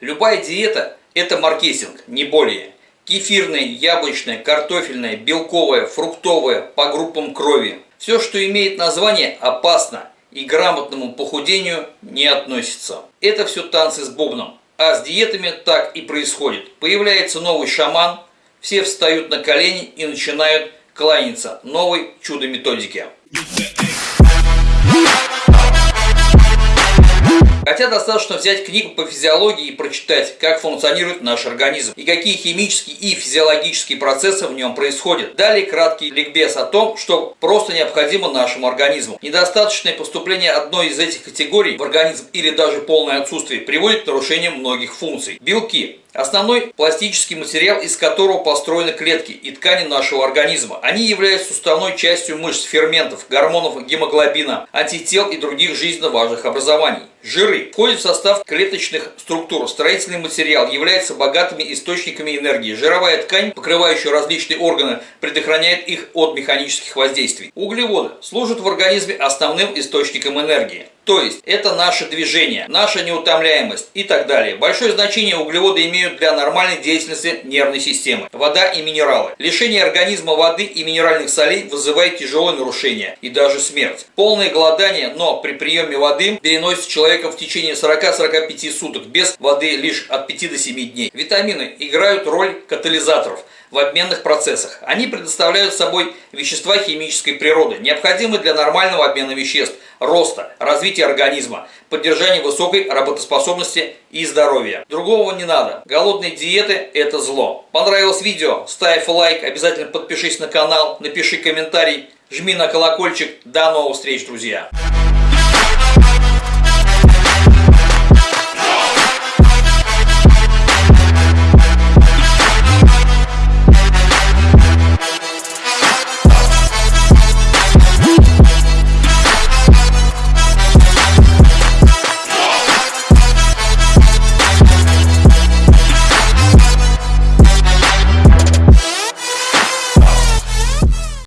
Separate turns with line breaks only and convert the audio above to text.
Любая диета – это маркетинг, не более. Кефирная, яблочная, картофельная, белковая, фруктовая, по группам крови. Все, что имеет название, опасно и грамотному похудению не относится. Это все танцы с бубном. А с диетами так и происходит. Появляется новый шаман, все встают на колени и начинают кланяться новой чудо-методике. Хотя достаточно взять книгу по физиологии и прочитать, как функционирует наш организм и какие химические и физиологические процессы в нем происходят. Далее краткий ликбез о том, что просто необходимо нашему организму. Недостаточное поступление одной из этих категорий в организм или даже полное отсутствие приводит к нарушениям многих функций. Белки Основной пластический материал, из которого построены клетки и ткани нашего организма. Они являются суставной частью мышц, ферментов, гормонов гемоглобина, антител и других жизненно важных образований. Жиры входят в состав клеточных структур. Строительный материал является богатыми источниками энергии. Жировая ткань, покрывающая различные органы, предохраняет их от механических воздействий. Углеводы служат в организме основным источником энергии. То есть это наше движение, наша неутомляемость и так далее. Большое значение углеводы имеют для нормальной деятельности нервной системы. Вода и минералы. Лишение организма воды и минеральных солей вызывает тяжелые нарушения и даже смерть. Полное голодание, но при приеме воды переносит человеком в течение 40-45 суток, без воды лишь от 5 до 7 дней. Витамины играют роль катализаторов в обменных процессах. Они предоставляют собой вещества химической природы, необходимые для нормального обмена веществ, роста, развития организма, поддержания высокой работоспособности и здоровья. Другого не надо. Голодные диеты – это зло. Понравилось видео? Ставь лайк, обязательно подпишись на канал, напиши комментарий, жми на колокольчик. До новых встреч, друзья!